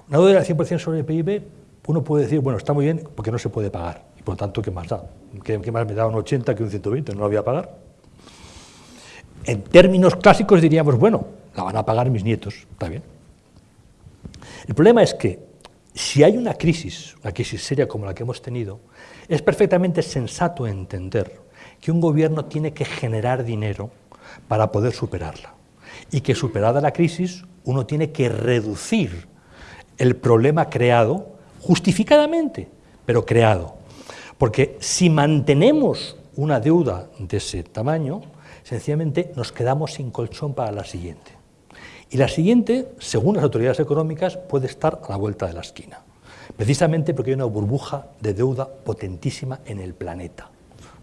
Una deuda del 100% sobre el PIB, uno puede decir, bueno, está muy bien porque no se puede pagar, y por lo tanto, ¿qué más da? ¿Qué, más me da un 80 que un 120? No lo voy a pagar. En términos clásicos diríamos, bueno, la van a pagar mis nietos, está bien. El problema es que si hay una crisis, una crisis seria como la que hemos tenido, es perfectamente sensato entender que un gobierno tiene que generar dinero para poder superarla y que superada la crisis uno tiene que reducir el problema creado, justificadamente, pero creado. Porque si mantenemos una deuda de ese tamaño, sencillamente nos quedamos sin colchón para la siguiente. Y la siguiente, según las autoridades económicas, puede estar a la vuelta de la esquina. Precisamente porque hay una burbuja de deuda potentísima en el planeta,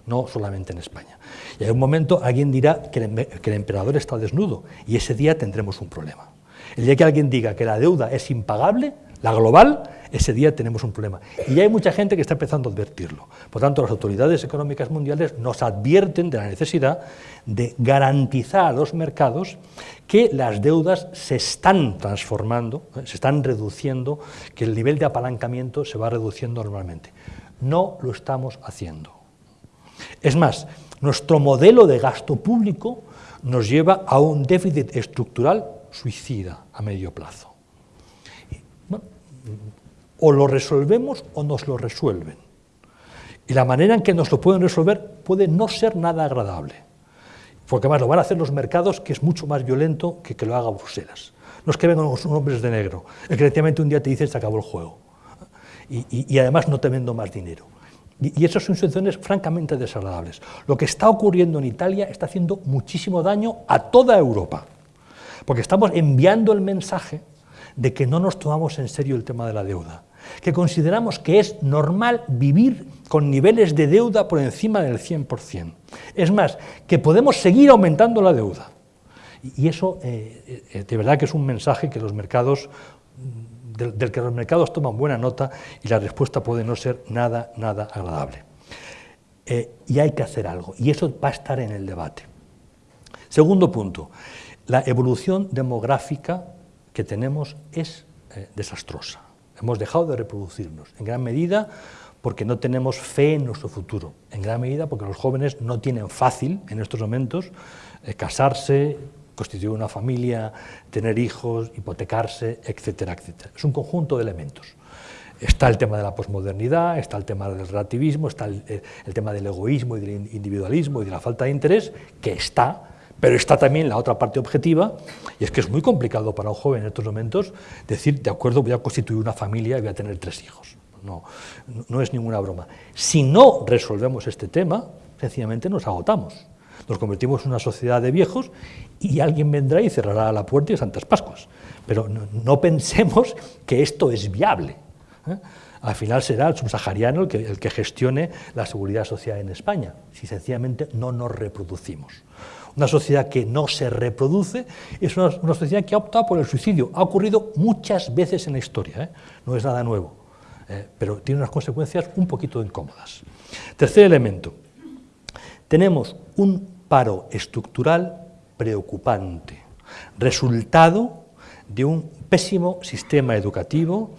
no solamente en España. Y en un momento alguien dirá que el emperador está desnudo y ese día tendremos un problema. El día que alguien diga que la deuda es impagable, la global, ese día tenemos un problema. Y hay mucha gente que está empezando a advertirlo. Por tanto, las autoridades económicas mundiales nos advierten de la necesidad de garantizar a los mercados que las deudas se están transformando, ¿eh? se están reduciendo, que el nivel de apalancamiento se va reduciendo normalmente. No lo estamos haciendo. Es más, nuestro modelo de gasto público nos lleva a un déficit estructural suicida a medio plazo. O lo resolvemos o nos lo resuelven. Y la manera en que nos lo pueden resolver puede no ser nada agradable, porque además lo van a hacer los mercados, que es mucho más violento que que lo haga Bruselas. No es que vengan los hombres de negro, es que un día te dicen se acabó el juego. Y, además no te vendo más dinero. Y, y esas son situaciones francamente desagradables. Lo que está ocurriendo en Italia está haciendo muchísimo daño a toda Europa porque estamos enviando el mensaje de que no nos tomamos en serio el tema de la deuda, que consideramos que es normal vivir con niveles de deuda por encima del 100%. Es más, que podemos seguir aumentando la deuda. Y eso, eh, eh, de verdad que es un mensaje que los mercados, del, que los mercados toman buena nota y la respuesta puede no ser nada, nada agradable. Eh, y hay que hacer algo, y eso va a estar en el debate. Segundo punto, la evolución demográfica que tenemos es eh, desastrosa. Hemos dejado de reproducirnos, en gran medida porque no tenemos fe en nuestro futuro, en gran medida porque los jóvenes no tienen fácil en estos momentos eh, casarse, constituir una familia, tener hijos, hipotecarse, etcétera, etcétera. Es un conjunto de elementos. Está el tema de la posmodernidad, está el tema del relativismo, está el, eh, el tema del egoísmo y del individualismo y de la falta de interés, que está, pero está también la otra parte objetiva, y es que es muy complicado para un joven en estos momentos decir, de acuerdo, voy a constituir una familia y voy a tener tres hijos. No, no es ninguna broma. Si no resolvemos este tema, sencillamente nos agotamos. Nos convertimos en una sociedad de viejos y alguien vendrá y cerrará la puerta de Santas Pascuas. Pero no, pensemos que esto es viable. ¿eh? Al final será el subsahariano el que, el que gestione la seguridad social en España, si sencillamente no nos reproducimos. Una sociedad que no se reproduce es una, sociedad que ha optado por el suicidio. Ha ocurrido muchas veces en la historia, ¿eh? no es nada nuevo, ¿eh? pero tiene unas consecuencias un poquito incómodas. Tercer elemento, tenemos un paro estructural preocupante, resultado de un pésimo sistema educativo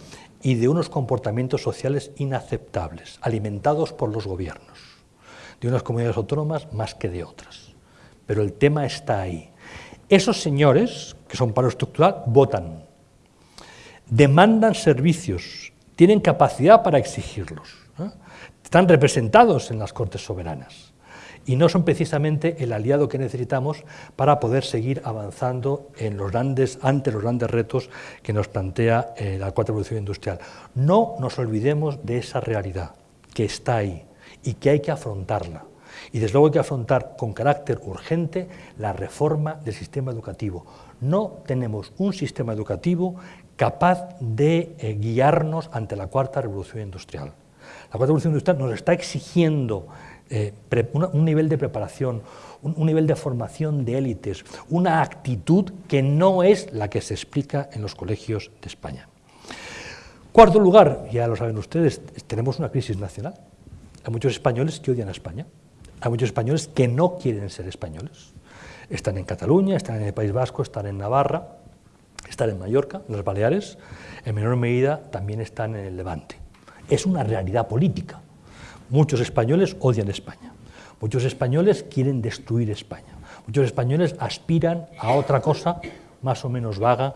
y de unos comportamientos sociales inaceptables, alimentados por los gobiernos, de unas comunidades autónomas más que de otras. Pero el tema está ahí. Esos señores, que son paro estructural, votan, demandan servicios, tienen capacidad para exigirlos, están representados en las Cortes Soberanas y no son precisamente el aliado que necesitamos para poder seguir avanzando los grandes, ante los grandes retos que nos plantea eh, la cuarta revolución industrial. No nos olvidemos de esa realidad que está ahí y que hay que afrontarla. Y desde luego hay que afrontar con carácter urgente la reforma del sistema educativo. No tenemos un sistema educativo capaz de eh, guiarnos ante la cuarta revolución industrial. La cuarta revolución industrial nos está exigiendo eh, un nivel de preparación, un, nivel de formación de élites, una actitud que no es la que se explica en los colegios de España. Cuarto lugar, ya lo saben ustedes, tenemos una crisis nacional. Hay muchos españoles que odian a España, hay muchos españoles que no quieren ser españoles. Están en Cataluña, están en el País Vasco, están en Navarra, están en Mallorca, en las Baleares, en menor medida también están en el Levante. Es una realidad política. Muchos españoles odian España, muchos españoles quieren destruir España, muchos españoles aspiran a otra cosa más o menos vaga,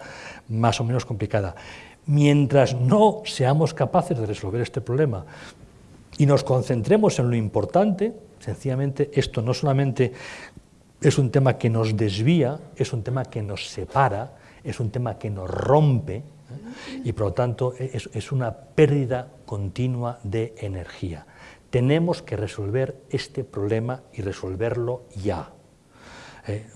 más o menos complicada. Mientras no seamos capaces de resolver este problema y nos concentremos en lo importante, sencillamente esto no solamente es un tema que nos desvía, es un tema que nos separa, es un tema que nos rompe ¿eh? y por lo tanto es, es una pérdida continua de energía. Tenemos que resolver este problema y resolverlo ya. Eh,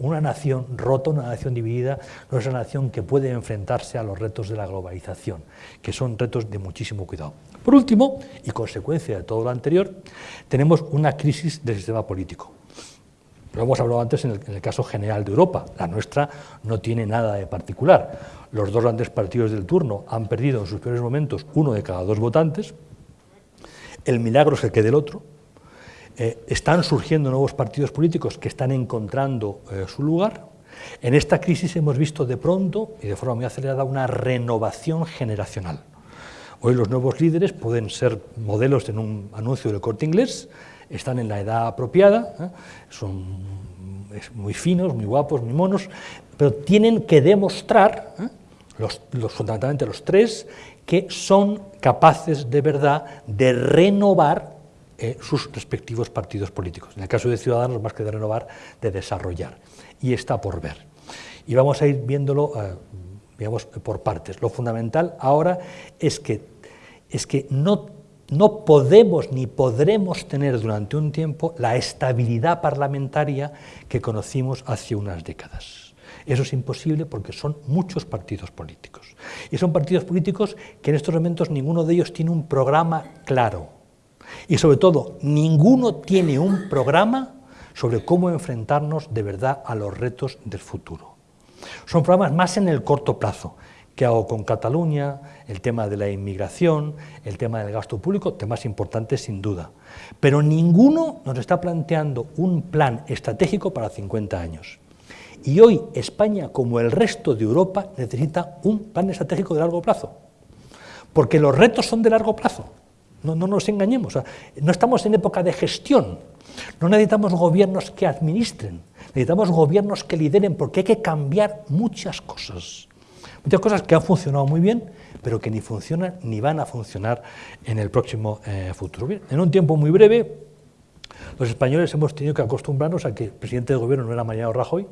una nación rota, una nación dividida, no es una nación que puede enfrentarse a los retos de la globalización, que son retos de muchísimo cuidado. Por último, y consecuencia de todo lo anterior, tenemos una crisis del sistema político. Lo hemos hablado antes en el, en el, caso general de Europa. La nuestra no tiene nada de particular. Los dos grandes partidos del turno han perdido en sus peores momentos uno de cada dos votantes, el milagro es el que del otro, eh, están surgiendo nuevos partidos políticos que están encontrando eh, su lugar. En esta crisis hemos visto de pronto y de forma muy acelerada una renovación generacional. Hoy los nuevos líderes pueden ser modelos en un anuncio del corte inglés, están en la edad apropiada, ¿eh? son muy finos, muy guapos, muy monos, pero tienen que demostrar, los, fundamentalmente los tres, que son capaces de verdad de renovar eh, sus respectivos partidos políticos. En el caso de Ciudadanos, más que de renovar, de desarrollar. Y está por ver. Y vamos a ir viéndolo, eh, digamos, por partes. Lo fundamental ahora es que, es que no, no podemos ni podremos tener durante un tiempo la estabilidad parlamentaria que conocimos hace unas décadas. Eso es imposible porque son muchos partidos políticos. Y son partidos políticos que en estos momentos ninguno de ellos tiene un programa claro. Y sobre todo, ninguno tiene un programa sobre cómo enfrentarnos de verdad a los retos del futuro. Son programas más en el corto plazo. ¿Qué hago con Cataluña? El tema de la inmigración, el tema del gasto público, temas importantes sin duda. Pero ninguno nos está planteando un plan estratégico para 50 años. Y hoy España, como el resto de Europa, necesita un plan estratégico de largo plazo, porque los retos son de largo plazo, no, nos engañemos, no estamos en época de gestión, no necesitamos gobiernos que administren, necesitamos gobiernos que lideren, porque hay que cambiar muchas cosas, muchas cosas que han funcionado muy bien, pero que ni funcionan ni van a funcionar en el próximo eh, futuro. en un tiempo muy breve, los españoles hemos tenido que acostumbrarnos a que el presidente del gobierno no era Mariano Rajoy,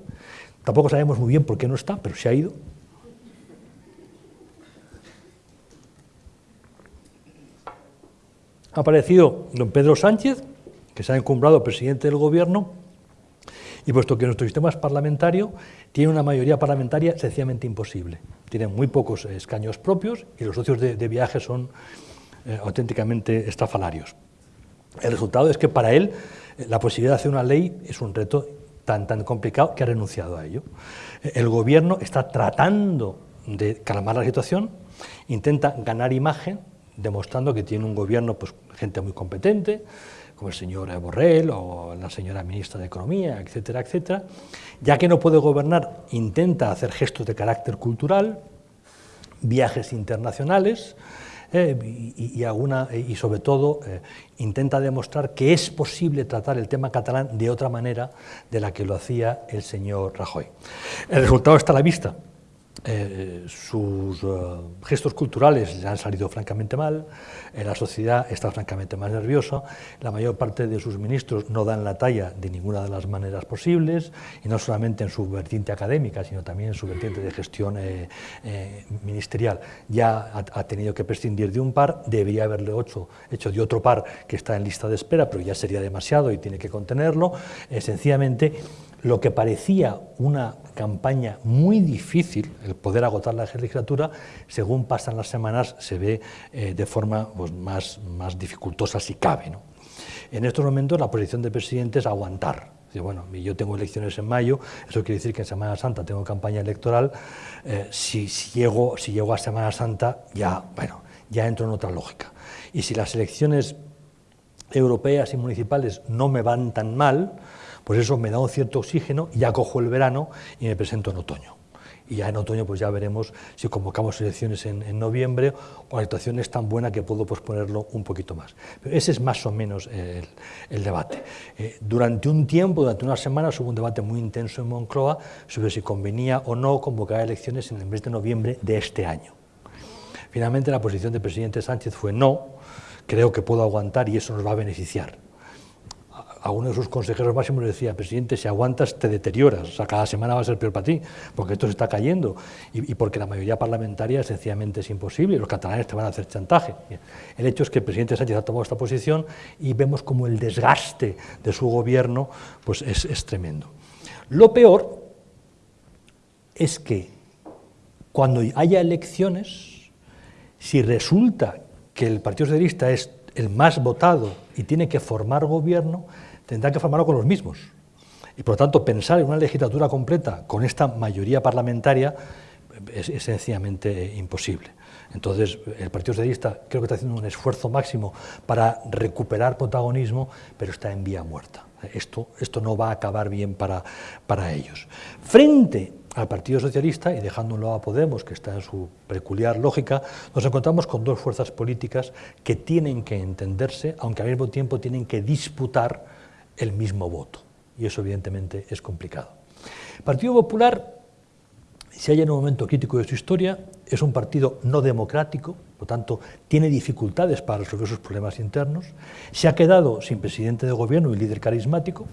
tampoco sabemos muy bien por qué no está, pero se ha ido. Ha aparecido don Pedro Sánchez, que se ha encumbrado presidente del gobierno, y puesto que nuestro sistema es parlamentario, tiene una mayoría parlamentaria sencillamente imposible. Tiene muy pocos escaños propios y los socios de, viaje son eh, auténticamente estafalarios. El resultado es que para él eh, la posibilidad de hacer una ley es un reto tan, tan complicado que ha renunciado a ello. El gobierno está tratando de calmar la situación, intenta ganar imagen, demostrando que tiene un gobierno, pues gente muy competente, como el señor Borrell o la señora ministra de Economía, etcétera, etcétera. Ya que no puede gobernar, intenta hacer gestos de carácter cultural, viajes internacionales, eh, y, alguna, y, sobre todo eh, intenta demostrar que es posible tratar el tema catalán de otra manera de la que lo hacía el señor Rajoy. El resultado está a la vista. Eh, sus eh, gestos culturales le han salido francamente mal, eh, la sociedad está francamente más nerviosa, la mayor parte de sus ministros no dan la talla de ninguna de las maneras posibles, y no solamente en su vertiente académica, sino también en su vertiente de gestión ministerial. Ya ha, tenido que prescindir de un par, debería haberle hecho, hecho de otro par que está en lista de espera, pero ya sería demasiado y tiene que contenerlo. sencillamente, lo que parecía una campaña muy difícil, el poder agotar la legislatura, según pasan las semanas se ve eh, de forma pues, más, más dificultosa si cabe. En estos momentos la posición del presidente es aguantar. Bueno, yo tengo elecciones en mayo, eso quiere decir que en Semana Santa tengo campaña electoral. Eh, si, llego, si llego a Semana Santa, ya, bueno, ya entro en otra lógica. Y si las elecciones europeas y municipales no me van tan mal, pues eso me da un cierto oxígeno, ya cojo el verano y me presento en otoño. Y ya en otoño pues ya veremos si convocamos elecciones en, noviembre o la situación es tan buena que puedo posponerlo un poquito más. Pero ese es más o menos el, debate. Eh, durante un tiempo, durante unas semanas, hubo un debate muy intenso en Moncloa sobre si convenía o no convocar elecciones en el mes de noviembre de este año. Finalmente la posición del presidente Sánchez fue no, creo que puedo aguantar y eso nos va a beneficiar a uno de sus consejeros máximos le decía, presidente, si aguantas te deterioras, o sea, cada semana va a ser peor para ti, porque esto se está cayendo, y, porque la mayoría parlamentaria sencillamente es imposible, los catalanes te van a hacer chantaje. El hecho es que el presidente Sánchez ha tomado esta posición y vemos como el desgaste de su gobierno pues es, es tremendo. Lo peor es que cuando haya elecciones, si resulta que el Partido Socialista es el más votado y tiene que formar gobierno, tendrá que formarlo con los mismos. Y por lo tanto, pensar en una legislatura completa con esta mayoría parlamentaria es, sencillamente imposible. Entonces, el Partido Socialista creo que está haciendo un esfuerzo máximo para recuperar protagonismo, pero está en vía muerta. Esto, esto no va a acabar bien para, para ellos. Frente al Partido Socialista, y lado a Podemos, que está en su peculiar lógica, nos encontramos con dos fuerzas políticas que tienen que entenderse, aunque al mismo tiempo tienen que disputar el mismo voto. Y eso evidentemente es complicado. El Partido Popular, si hay en un momento crítico de su historia, es un partido no democrático, por tanto, tiene dificultades para resolver sus problemas internos, se ha quedado sin presidente de gobierno y líder carismático,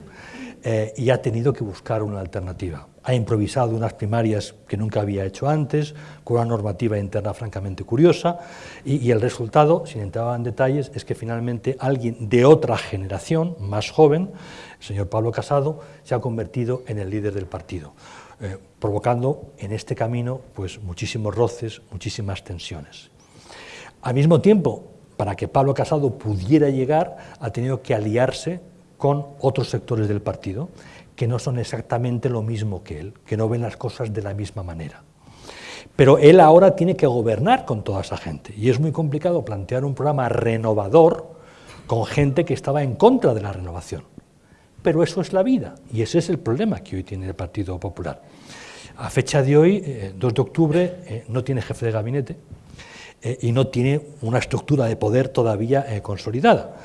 eh, y ha tenido que buscar una alternativa. Ha improvisado unas primarias que nunca había hecho antes, con una normativa interna francamente curiosa, y, el resultado, sin entrar en detalles, es que finalmente alguien de otra generación, más joven, el señor Pablo Casado, se ha convertido en el líder del partido, eh, provocando en este camino pues, muchísimos roces, muchísimas tensiones. Al mismo tiempo, para que Pablo Casado pudiera llegar, ha tenido que aliarse con otros sectores del partido que no son exactamente lo mismo que él, que no ven las cosas de la misma manera. Pero él ahora tiene que gobernar con toda esa gente y es muy complicado plantear un programa renovador con gente que estaba en contra de la renovación. Pero eso es la vida y ese es el problema que hoy tiene el Partido Popular. A fecha de hoy, 2 eh, de octubre, eh, no tiene jefe de gabinete eh, y no tiene una estructura de poder todavía consolidada.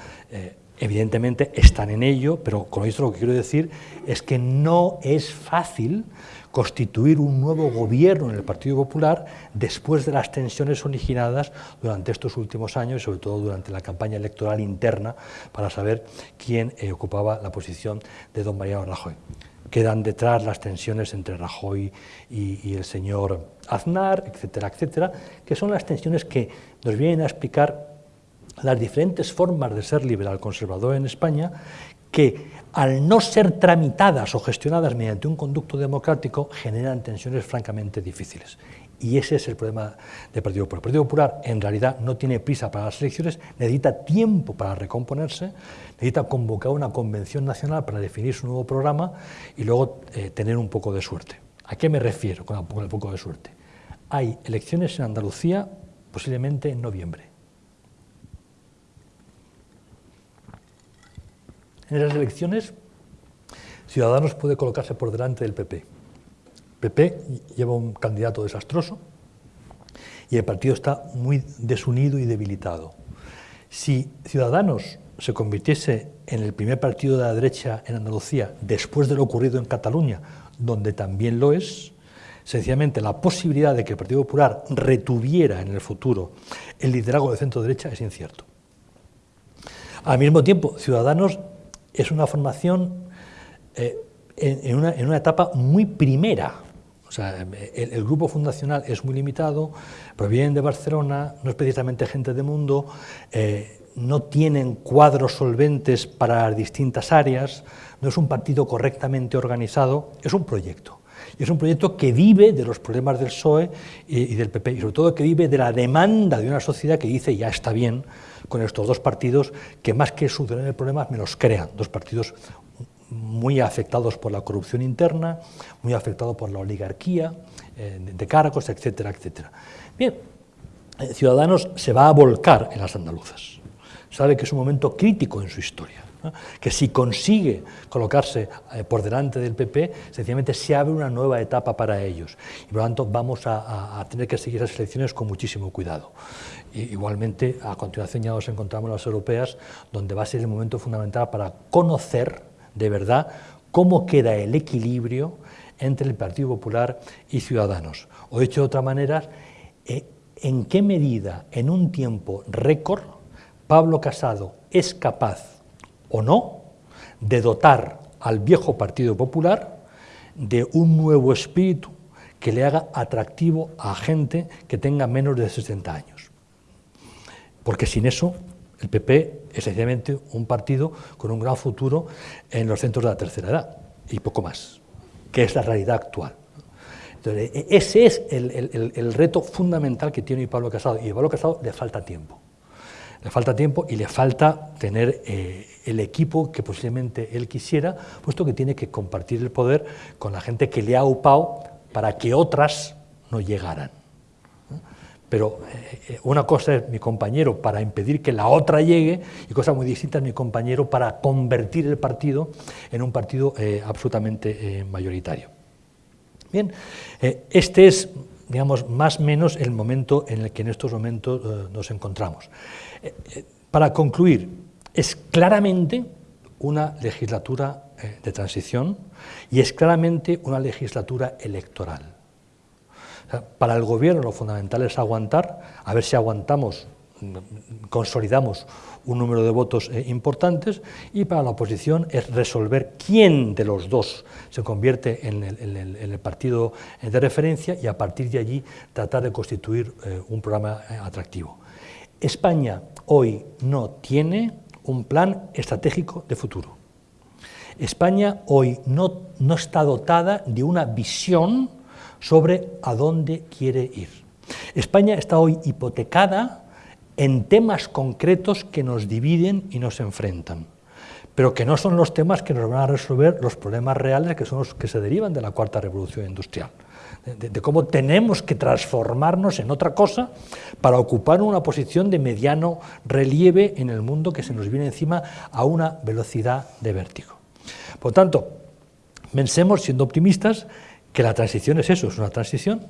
Evidentemente están en ello, pero con esto lo que quiero decir es que no es fácil constituir un nuevo gobierno en el Partido Popular después de las tensiones originadas durante estos últimos años y sobre todo durante la campaña electoral interna para saber quién eh, ocupaba la posición de don Mariano Rajoy. Quedan detrás las tensiones entre Rajoy y, y el señor Aznar, etcétera, etcétera, que son las tensiones que nos vienen a explicar las diferentes formas de ser liberal conservador en España que al no ser tramitadas o gestionadas mediante un conducto democrático generan tensiones francamente difíciles. Y ese es el problema del Partido Popular. El Partido Popular en realidad no tiene prisa para las elecciones, necesita tiempo para recomponerse, necesita convocar una convención nacional para definir su nuevo programa y luego eh, tener un poco de suerte. ¿A qué me refiero con un poco de suerte? Hay elecciones en Andalucía posiblemente en noviembre En esas elecciones, Ciudadanos puede colocarse por delante del PP. PP lleva un candidato desastroso y el partido está muy desunido y debilitado. Si Ciudadanos se convirtiese en el primer partido de la derecha en Andalucía después de lo ocurrido en Cataluña, donde también lo es, sencillamente la posibilidad de que el Partido Popular retuviera en el futuro el liderazgo de centro-derecha es incierto. Al mismo tiempo, Ciudadanos es una formación eh, en, una, etapa muy primera. O sea, el, grupo fundacional es muy limitado, provienen de Barcelona, no es precisamente gente de mundo, eh, no tienen cuadros solventes para distintas áreas, no es un partido correctamente organizado, es un proyecto. Y es un proyecto que vive de los problemas del PSOE y, del PP, y sobre todo que vive de la demanda de una sociedad que dice ya está bien con estos dos partidos que más que solucionar el problema me los crean, dos partidos muy afectados por la corrupción interna, muy afectados por la oligarquía eh, de cargos, etcétera, etcétera. Bien, eh, Ciudadanos se va a volcar en las andaluzas. Sabe que es un momento crítico en su historia, que si consigue colocarse eh, por delante del PP, sencillamente se abre una nueva etapa para ellos. Y por lo tanto vamos a, tener que seguir esas elecciones con muchísimo cuidado. igualmente, a continuación ya nos encontramos en las europeas, donde va a ser el momento fundamental para conocer de verdad cómo queda el equilibrio entre el Partido Popular y Ciudadanos. O dicho de otra manera, eh, en qué medida en un tiempo récord Pablo Casado es capaz o no de dotar al viejo Partido Popular de un nuevo espíritu que le haga atractivo a gente que tenga menos de 60 años. Porque sin eso el PP es sencillamente un partido con un gran futuro en los centros de la tercera edad y poco más, que es la realidad actual. E, ese es el, reto fundamental que tiene Pablo Casado, y a Pablo Casado le falta tiempo. Le falta tiempo y le falta tener eh, el equipo que posiblemente él quisiera, puesto que tiene que compartir el poder con la gente que le ha upado para que otras no llegaran. Pero eh, eh, una cosa es mi compañero para impedir que la otra llegue y cosa muy distinta es mi compañero para convertir el partido en un partido absolutamente mayoritario. Bien, este es, digamos, más o menos el momento en el que en estos momentos nos encontramos. Eh, para concluir, es claramente una legislatura de transición y es claramente una legislatura electoral. para el gobierno lo fundamental es aguantar, a ver si aguantamos consolidamos un número de votos eh, importantes y para la oposición es resolver quién de los dos se convierte en el, partido de referencia y a partir de allí tratar de constituir eh, un programa eh, atractivo. España hoy no tiene un plan estratégico de futuro. España hoy no, no está dotada de una visión sobre a dónde quiere ir. España está hoy hipotecada en temas concretos que nos dividen y nos enfrentan, pero que no son los temas que nos van a resolver los problemas reales que son los que se derivan de la cuarta revolución industrial, de, cómo tenemos que transformarnos en otra cosa para ocupar una posición de mediano relieve en el mundo que se nos viene encima a una velocidad de vértigo. Por tanto, pensemos, siendo optimistas, que la transición es eso, es una transición,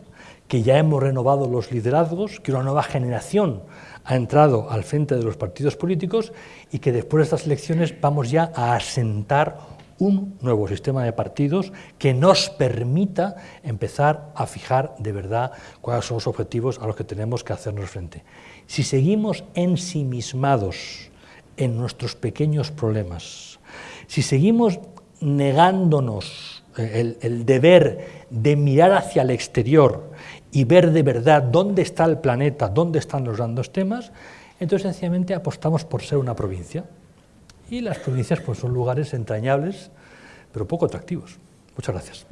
que ya hemos renovado los liderazgos, que una nueva generación ha entrado al frente de los partidos políticos y que después de estas elecciones vamos ya a asentar un nuevo sistema de partidos que nos permita empezar a fijar de verdad cuáles son los objetivos a los que tenemos que hacernos frente. Si seguimos ensimismados en nuestros pequeños problemas, si seguimos negándonos el, el deber de mirar hacia el exterior y ver de verdad dónde está el planeta, dónde están los grandes temas, entonces sencillamente apostamos por ser una provincia. Y las provincias pues, son lugares entrañables, pero poco atractivos. Muchas gracias.